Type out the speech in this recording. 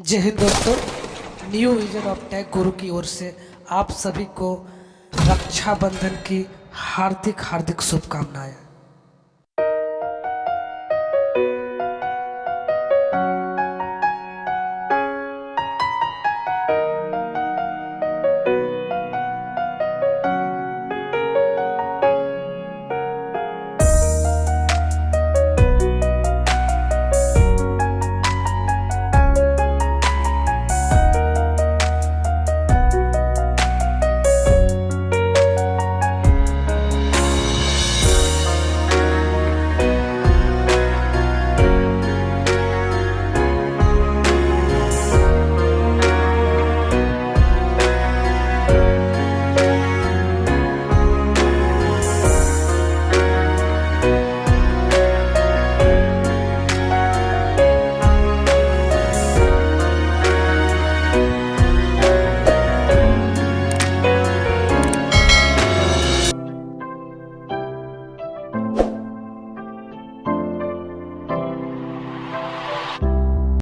जय हिंद दोस्तों। New vision of tag गुरु की ओर से आप सभी को रक्षाबंधन की हार्दिक हार्दिक शुभकामनाएँ।